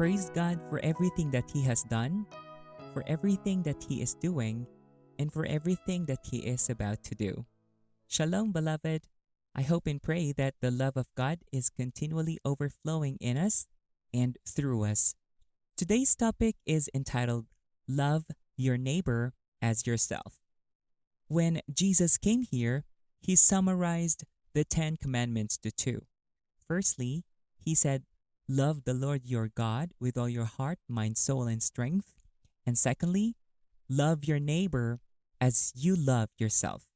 praise God for everything that He has done, for everything that He is doing, and for everything that He is about to do. Shalom, beloved. I hope and pray that the love of God is continually overflowing in us and through us. Today's topic is entitled Love Your Neighbor as Yourself. When Jesus came here, he summarized the Ten Commandments to two. Firstly, he said, Love the Lord your God with all your heart, mind, soul, and strength. And secondly, love your neighbor as you love yourself.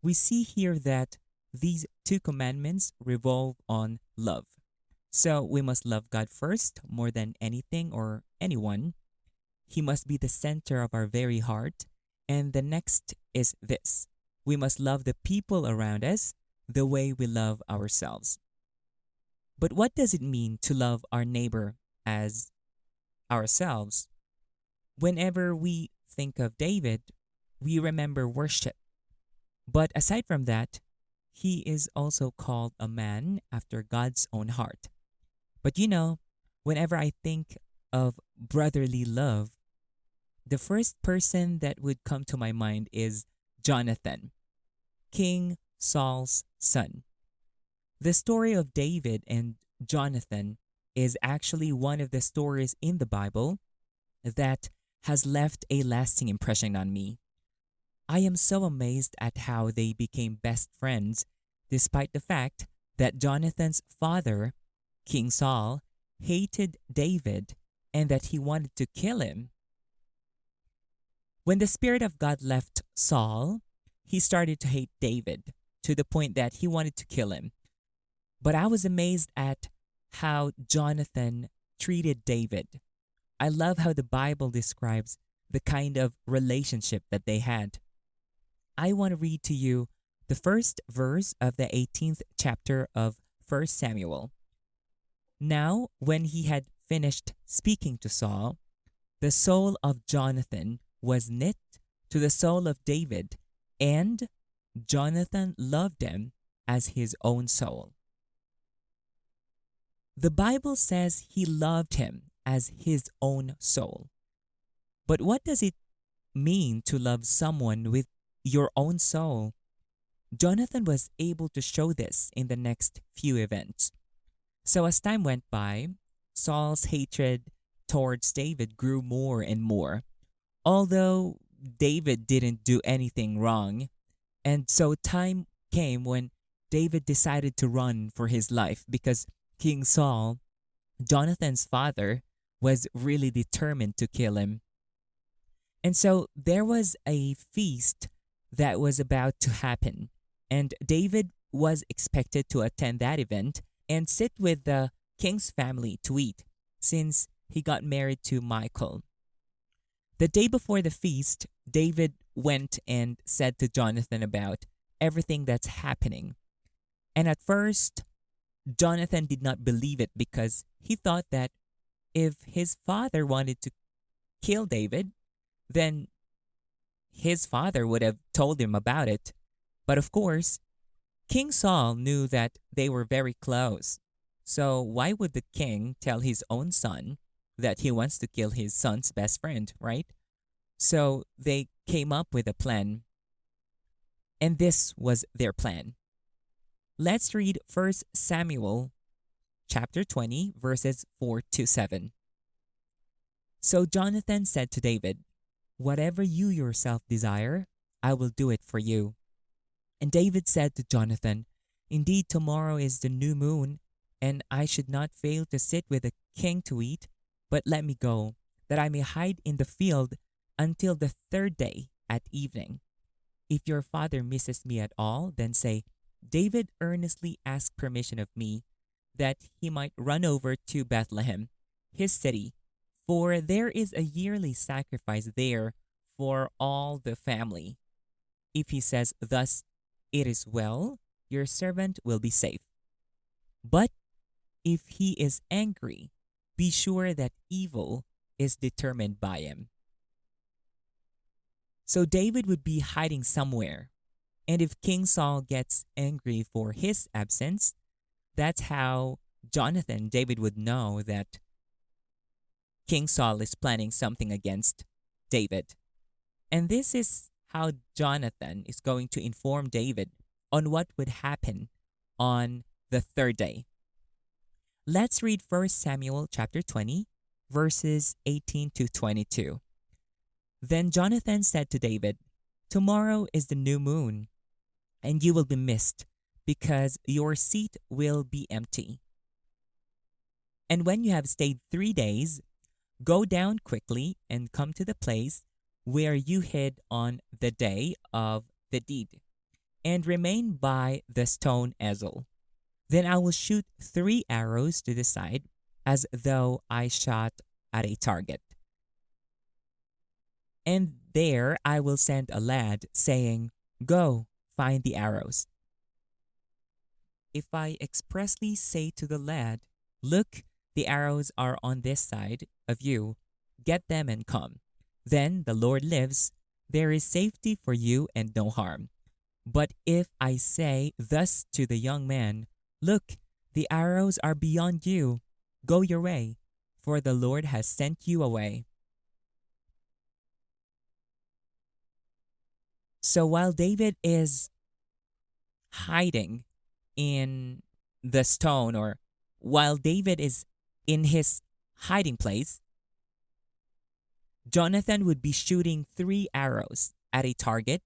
We see here that these two commandments revolve on love. So we must love God first more than anything or anyone. He must be the center of our very heart. And the next is this we must love the people around us the way we love ourselves. But what does it mean to love our neighbor as ourselves? Whenever we think of David, we remember worship. But aside from that, he is also called a man after God's own heart. But you know, whenever I think of brotherly love, the first person that would come to my mind is Jonathan, King Saul's son. The story of David and Jonathan is actually one of the stories in the Bible that has left a lasting impression on me. I am so amazed at how they became best friends, despite the fact that Jonathan's father, King Saul, hated David and that he wanted to kill him. When the Spirit of God left Saul, he started to hate David to the point that he wanted to kill him. But I was amazed at how Jonathan treated David. I love how the Bible describes the kind of relationship that they had. I want to read to you the first verse of the 18th chapter of 1 Samuel. Now, when he had finished speaking to Saul, the soul of Jonathan was knit to the soul of David, and Jonathan loved him as his own soul. The Bible says he loved him as his own soul. But what does it mean to love someone with your own soul. Jonathan was able to show this in the next few events. So, as time went by, Saul's hatred towards David grew more and more, although David didn't do anything wrong. And so, time came when David decided to run for his life because King Saul, Jonathan's father, was really determined to kill him. And so there was a feast that was about to happen. And David was expected to attend that event and sit with the king's family to eat, since he got married to Michal. The day before the feast, David went and said to Jonathan about everything that's happening. And at first, Jonathan did not believe it because he thought that if his father wanted to kill David, then his father would have told him about it. But of course, King Saul knew that they were very close. So why would the king tell his own son that he wants to kill his son's best friend, right? So they came up with a plan. And this was their plan. Let's read 1 Samuel chapter 20 verses 4 to 7. So Jonathan said to David, Whatever you yourself desire, I will do it for you. And David said to Jonathan, Indeed, tomorrow is the new moon, and I should not fail to sit with the king to eat, but let me go, that I may hide in the field until the third day at evening. If your father misses me at all, then say, David earnestly asked permission of me that he might run over to Bethlehem, his city, for there is a yearly sacrifice there for all the family. If he says, Thus it is well, your servant will be safe. But if he is angry, be sure that evil is determined by him. So David would be hiding somewhere. And if King Saul gets angry for his absence, that's how Jonathan, David would know that King Saul is planning something against David. And this is how Jonathan is going to inform David on what would happen on the third day. Let's read 1 Samuel chapter 20 verses 18 to 22. Then Jonathan said to David, Tomorrow is the new moon, and you will be missed, because your seat will be empty. And when you have stayed three days, go down quickly and come to the place where you hid on the day of the deed, and remain by the stone Ezel. Then I will shoot three arrows to the side, as though I shot at a target. And there I will send a lad, saying, Go, find the arrows. If I expressly say to the lad, Look, the arrows are on this side of you, get them and come. Then the Lord lives, there is safety for you and no harm. But if I say thus to the young man, Look, the arrows are beyond you, go your way, for the Lord has sent you away. So while David is hiding in the stone, or while David is in his hiding place, Jonathan would be shooting three arrows at a target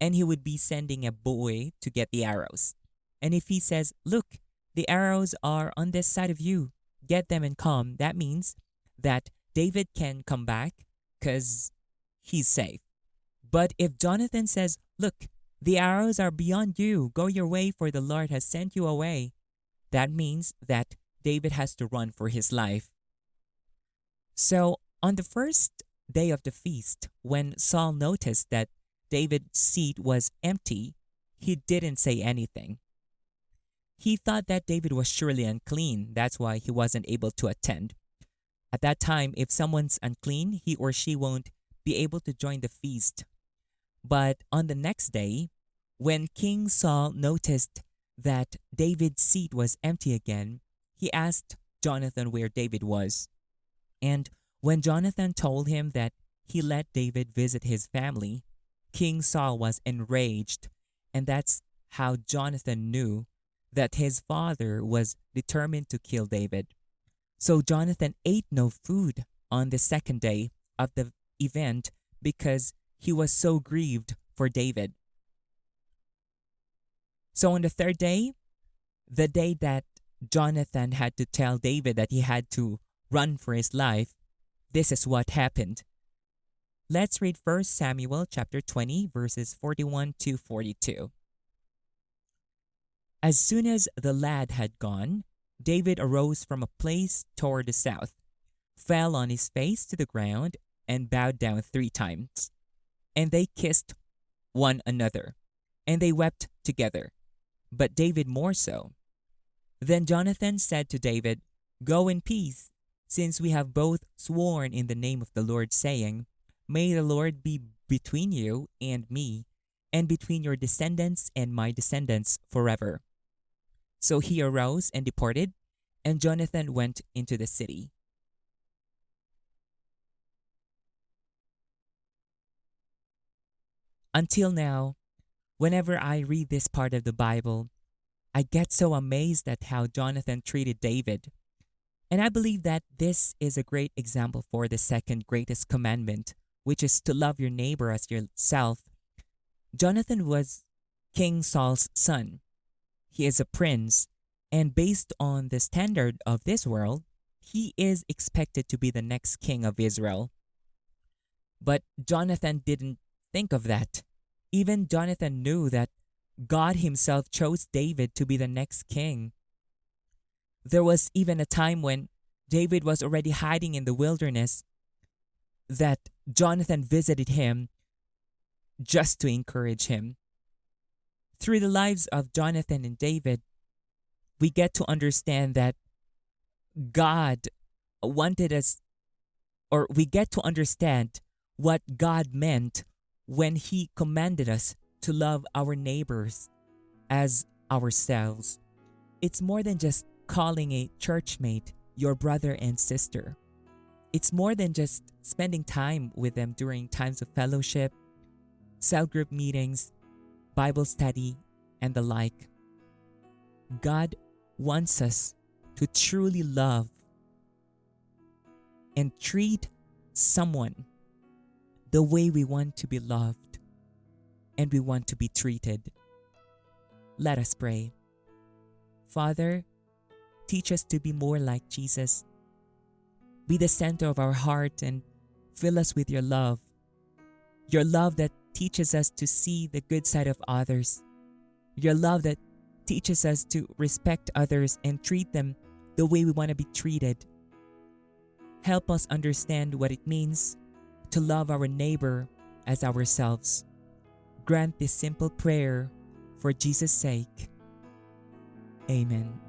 and he would be sending a boy to get the arrows. And if he says, Look, the arrows are on this side of you, get them and come, that means that David can come back because he's safe. But if Jonathan says, Look, the arrows are beyond you, go your way, for the Lord has sent you away, that means that David has to run for his life. So on the first day of the feast, when Saul noticed that David's seat was empty, he didn't say anything. He thought that David was surely unclean, that's why he wasn't able to attend. At that time, if someone's unclean, he or she won't be able to join the feast. But on the next day, when King Saul noticed that David's seat was empty again, he asked Jonathan where David was. And when Jonathan told him that he let David visit his family, King Saul was enraged, and that's how Jonathan knew that his father was determined to kill David. So Jonathan ate no food on the second day of the event because he was so grieved for David. So on the third day, the day that Jonathan had to tell David that he had to run for his life, this is what happened. Let's read 1 Samuel chapter 20 verses 41 to 42. As soon as the lad had gone, David arose from a place toward the south, fell on his face to the ground, and bowed down three times. And they kissed one another, and they wept together, but David more so. Then Jonathan said to David, Go in peace, since we have both sworn in the name of the Lord, saying, May the Lord be between you and me, and between your descendants and my descendants forever. So he arose and departed, and Jonathan went into the city. Until now, whenever I read this part of the Bible, I get so amazed at how Jonathan treated David. And I believe that this is a great example for the second greatest commandment, which is to love your neighbor as yourself. Jonathan was King Saul's son. He is a prince, and based on the standard of this world, he is expected to be the next king of Israel. But Jonathan didn't think of that. Even Jonathan knew that God himself chose David to be the next king. There was even a time when David was already hiding in the wilderness that Jonathan visited him just to encourage him. Through the lives of Jonathan and David, we get to understand that God wanted us, or we get to understand what God meant when He commanded us to love our neighbors as ourselves. It's more than just calling a churchmate your brother and sister. it's more than just spending time with them during times of fellowship, cell group meetings, Bible study, and the like. God wants us to truly love and treat someone the way we want to be loved and we want to be treated. Let us pray. Father, teach us to be more like Jesus. Be the center of our heart and fill us with your love. Your love that teaches us to see the good side of others. Your love that teaches us to respect others and treat them the way we want to be treated. Help us understand what it means to love our neighbor as ourselves. Grant this simple prayer for Jesus' sake. Amen.